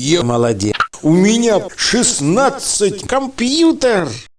Е, молодец. У меня 16 компьютер.